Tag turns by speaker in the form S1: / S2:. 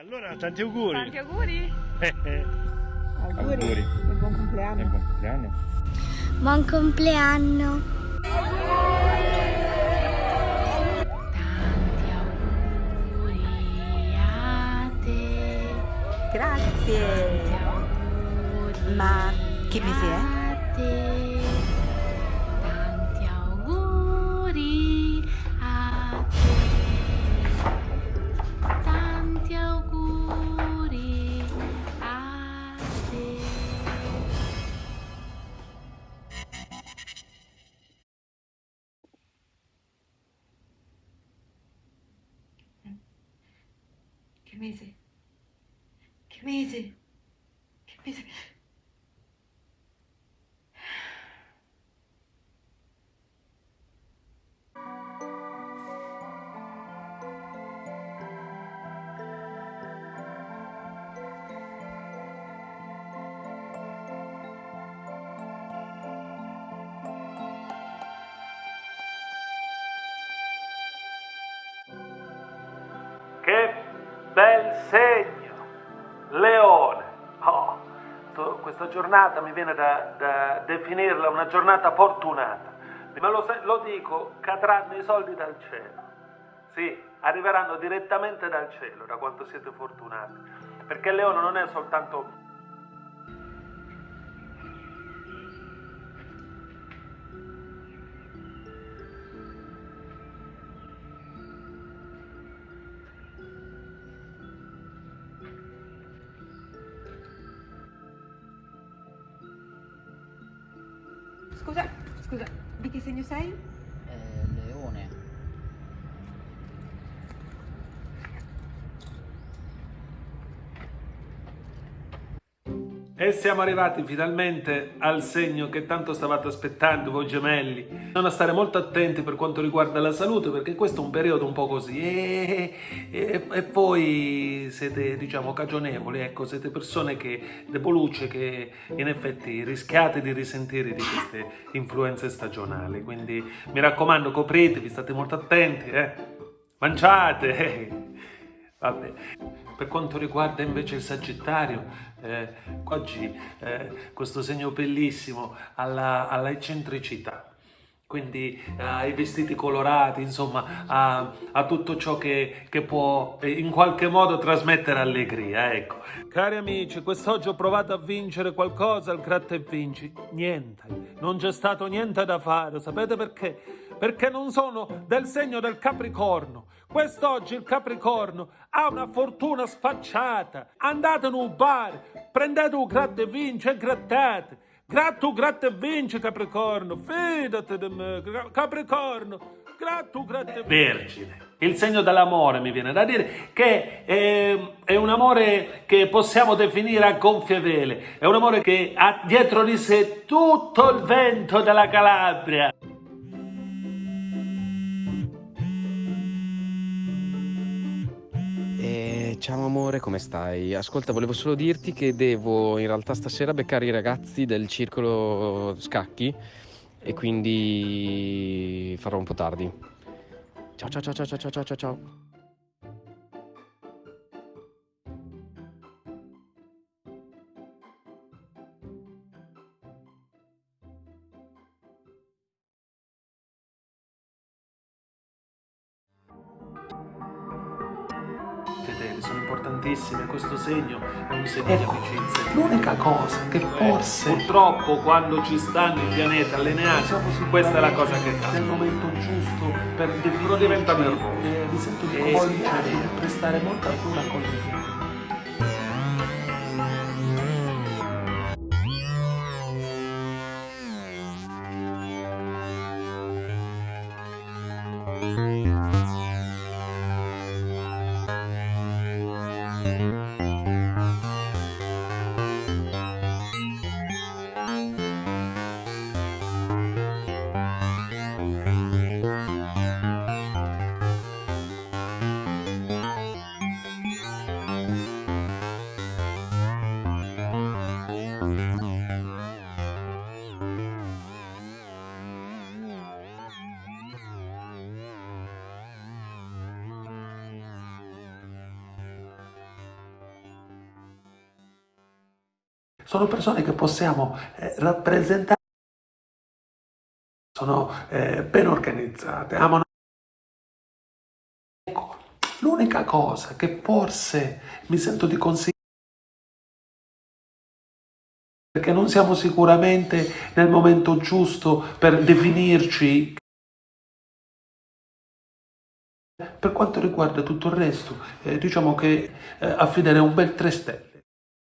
S1: Allora, tanti auguri.
S2: Tanti auguri.
S3: Auguri.
S1: Auguri.
S3: E buon compleanno.
S1: E buon compleanno.
S4: Buon compleanno.
S2: Tanti auguri a te.
S3: Grazie.
S2: Tanti auguri
S3: Ma che mese è? Che mese? Che mese? Che mese?
S5: Bel segno! Leone! Oh, questa giornata mi viene da, da definirla una giornata fortunata. Ma lo, lo dico, cadranno i soldi dal cielo. Sì, arriveranno direttamente dal cielo, da quanto siete fortunati. Perché leone non è soltanto
S3: Scusa, scusa, di che segno sei?
S6: Eh, leone.
S5: E siamo arrivati finalmente al segno che tanto stavate aspettando voi gemelli. Bisogna stare molto attenti per quanto riguarda la salute perché questo è un periodo un po' così e, e, e voi siete diciamo cagionevoli, ecco, siete persone che debolucce che in effetti rischiate di risentire di queste influenze stagionali. Quindi mi raccomando copritevi, state molto attenti, eh. Mangiate! Vabbè. Per quanto riguarda invece il Sagittario, eh, oggi eh, questo segno bellissimo alla, alla eccentricità, quindi eh, ai vestiti colorati, insomma, a, a tutto ciò che, che può eh, in qualche modo trasmettere allegria, ecco. Cari amici, quest'oggi ho provato a vincere qualcosa al gratta e vinci. Niente, non c'è stato niente da fare, sapete perché? Perché non sono del segno del Capricorno. Quest'oggi il Capricorno ha una fortuna sfacciata. Andate in un bar, prendete un gratta e vinci e grattate. Gratto, gratta e vinci, Capricorno. Fidati di me, Capricorno. Gratto, gratta e Vergine. Il segno dell'amore mi viene da dire che è, è un amore che possiamo definire a gonfie vele. È un amore che ha dietro di sé tutto il vento della Calabria.
S7: Ciao amore, come stai? Ascolta, volevo solo dirti che devo in realtà stasera beccare i ragazzi del circolo scacchi e quindi farò un po' tardi. Ciao ciao ciao ciao ciao ciao ciao ciao.
S5: Sono importantissime, questo segno è un segno di amicizia. L'unica cosa che forse purtroppo quando ci stanno i pianeti allineati, questa è la cosa che cambia. Nel momento giusto per uno diventa nervoso. mi sento di consigliare di prestare molta cura con i pianeti. Música sono persone che possiamo eh, rappresentare, sono eh, ben organizzate, amano. Ecco, l'unica cosa che forse mi sento di consigliare perché non siamo sicuramente nel momento giusto per definirci per quanto riguarda tutto il resto, eh, diciamo che eh, affidare un bel 3 step